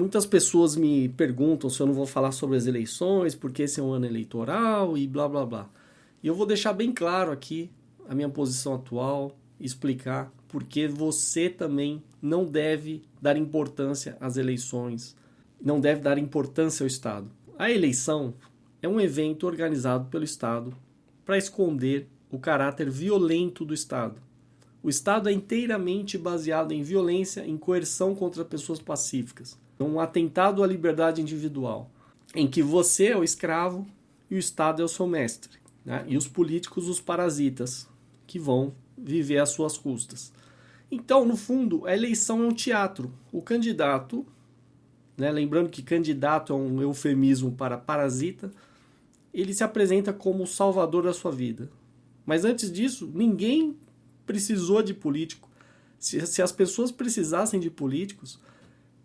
Muitas pessoas me perguntam se eu não vou falar sobre as eleições, porque esse é um ano eleitoral e blá blá blá. E eu vou deixar bem claro aqui a minha posição atual, explicar porque você também não deve dar importância às eleições, não deve dar importância ao Estado. A eleição é um evento organizado pelo Estado para esconder o caráter violento do Estado. O Estado é inteiramente baseado em violência, em coerção contra pessoas pacíficas. Um atentado à liberdade individual, em que você é o escravo e o Estado é o seu mestre. Né? E os políticos, os parasitas, que vão viver às suas custas. Então, no fundo, a eleição é um teatro. O candidato, né, lembrando que candidato é um eufemismo para parasita, ele se apresenta como o salvador da sua vida. Mas antes disso, ninguém precisou de político. Se, se as pessoas precisassem de políticos,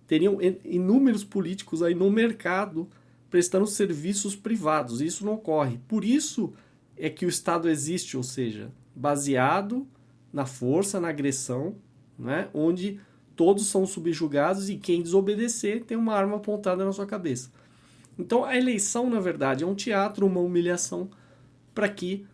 teriam inúmeros políticos aí no mercado prestando serviços privados. Isso não ocorre. Por isso é que o Estado existe, ou seja, baseado na força, na agressão, né? onde todos são subjugados e quem desobedecer tem uma arma apontada na sua cabeça. Então a eleição, na verdade, é um teatro, uma humilhação para que,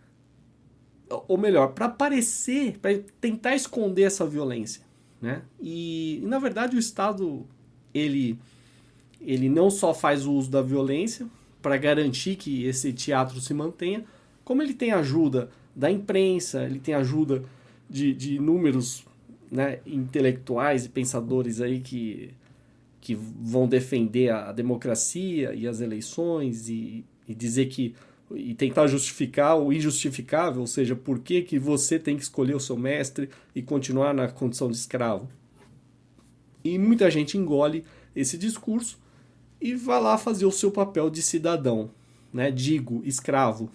ou melhor, para parecer, para tentar esconder essa violência. Né? E, e, na verdade o Estado ele, ele não só faz uso da violência para garantir que esse teatro se mantenha, como ele tem ajuda da imprensa, ele tem ajuda de, de inúmeros né, intelectuais e pensadores aí que, que vão defender a, democracia e as eleições e, e dizer que e tentar justificar o injustificável, ou seja, por que, que você tem que escolher o seu mestre e continuar na condição de escravo. E muita gente engole esse discurso e vai lá fazer o seu papel de cidadão, né? digo, escravo,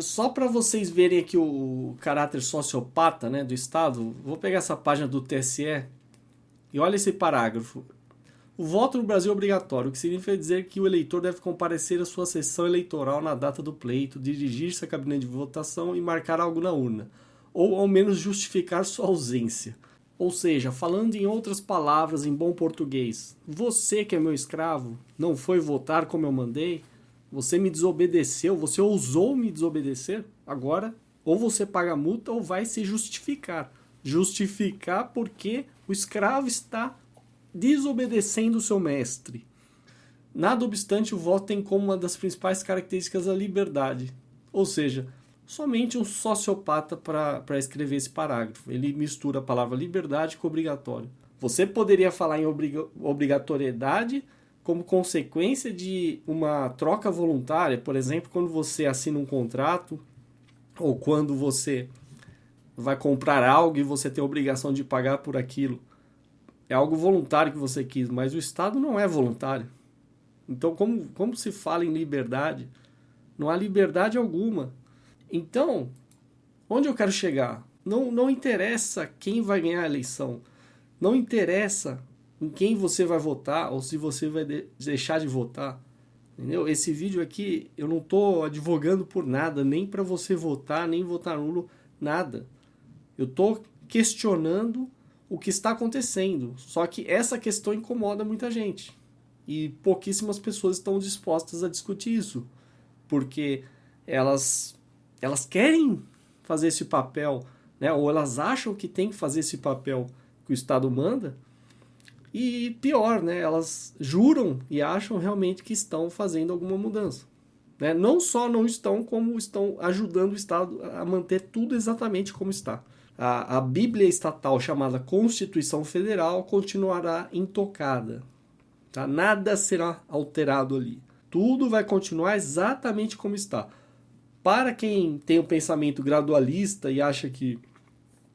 só para vocês verem aqui o caráter sociopata né, do Estado, vou pegar essa página do TSE e olha esse parágrafo. O voto no Brasil é obrigatório, o que significa dizer que o eleitor deve comparecer à sua sessão eleitoral na data do pleito, dirigir-se à cabine de votação e marcar algo na urna, ou ao menos justificar sua ausência. Ou seja, falando em outras palavras em bom português, você que é meu escravo, não foi votar como eu mandei? Você me desobedeceu, você ousou me desobedecer, agora ou você paga multa ou vai se justificar. Justificar porque o escravo está desobedecendo o seu mestre. Nada obstante, o voto tem como uma das principais características a liberdade. Ou seja, somente um sociopata para escrever esse parágrafo. Ele mistura a palavra liberdade com obrigatório. Você poderia falar em obrigatoriedade como consequência de uma troca voluntária, por exemplo, quando você assina um contrato ou quando você vai comprar algo e você tem a obrigação de pagar por aquilo. É algo voluntário que você quis, mas o Estado não é voluntário. Então, como, como se fala em liberdade? Não há liberdade alguma. Então, onde eu quero chegar? Não, não interessa quem vai ganhar a eleição. Não interessa em quem você vai votar ou se você vai de deixar de votar. Entendeu? Esse vídeo aqui eu não estou advogando por nada, nem para você votar, nem votar nulo, nada. Eu estou questionando o que está acontecendo. Só que essa questão incomoda muita gente. E pouquíssimas pessoas estão dispostas a discutir isso. Porque elas, elas querem fazer esse papel, né? ou elas acham que tem que fazer esse papel que o Estado manda, e pior, né, elas juram e acham realmente que estão fazendo alguma mudança. Né? Não só não estão, como estão ajudando o Estado a manter tudo exatamente como está. A, a Bíblia estatal chamada Constituição Federal continuará intocada. Tá? Nada será alterado ali. Tudo vai continuar exatamente como está. Para quem tem um pensamento gradualista e acha que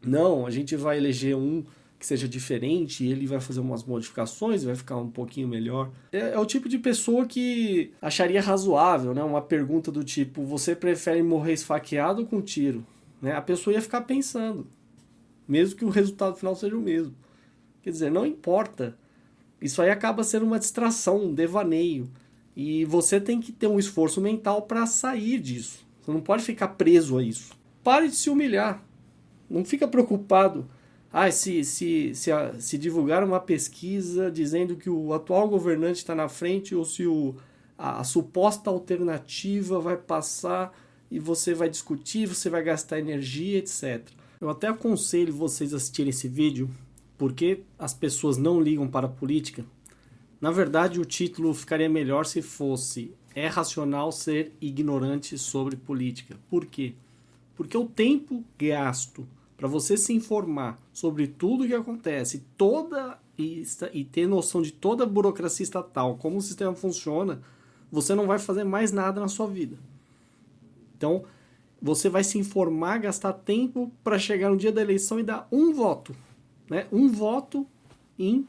não, a gente vai eleger um que seja diferente ele vai fazer umas modificações, vai ficar um pouquinho melhor. É, é, o tipo de pessoa que acharia razoável, né? Uma pergunta do tipo, você prefere morrer esfaqueado ou com tiro? Né? A pessoa ia ficar pensando, mesmo que o resultado final seja o mesmo. Quer dizer, não importa. Isso aí acaba sendo uma distração, um devaneio. E você tem que ter um esforço mental para sair disso. Você não pode ficar preso a isso. Pare de se humilhar. Não fica preocupado Ah, se, se, se, se divulgar uma pesquisa dizendo que o atual governante está na frente ou se o, a, a suposta alternativa vai passar e você vai discutir, você vai gastar energia, etc. Eu até aconselho vocês a assistirem esse vídeo porque as pessoas não ligam para a política. Na verdade, o título ficaria melhor se fosse É racional ser ignorante sobre política. Por quê? Porque o tempo gasto para você se informar sobre tudo o que acontece, toda e, e ter noção de toda a burocracia estatal, como o sistema funciona, você não vai fazer mais nada na sua vida. Então, você vai se informar, gastar tempo para chegar no dia da eleição e dar um voto. Né? Um voto em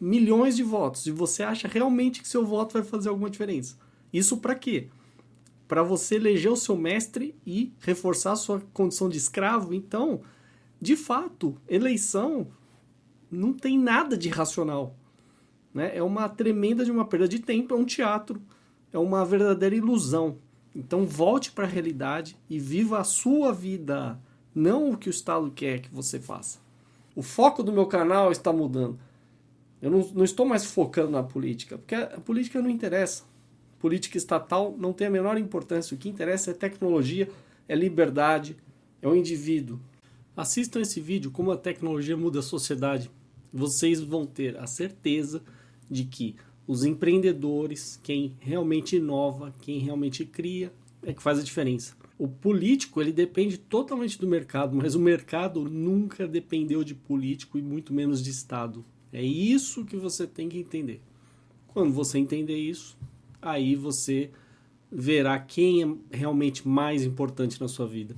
milhões de votos. E você acha realmente que seu voto vai fazer alguma diferença. Isso para quê? Para você eleger o seu mestre e reforçar a sua condição de escravo. Então, de fato, eleição não tem nada de racional. Né? É uma tremenda de uma perda de tempo, é um teatro, é uma verdadeira ilusão. Então volte para a realidade e viva a sua vida, não o que o Estado quer que você faça. O foco do meu canal está mudando. Eu não, não estou mais focando na política, porque a política não interessa. Política estatal não tem a menor importância. O que interessa é tecnologia, é liberdade, é o indivíduo. Assistam esse vídeo, como a tecnologia muda a sociedade. Vocês vão ter a certeza de que os empreendedores, quem realmente inova, quem realmente cria, é que faz a diferença. O político, ele depende totalmente do mercado, mas o mercado nunca dependeu de político e muito menos de Estado. É isso que você tem que entender. Quando você entender isso, aí você verá quem é realmente mais importante na sua vida.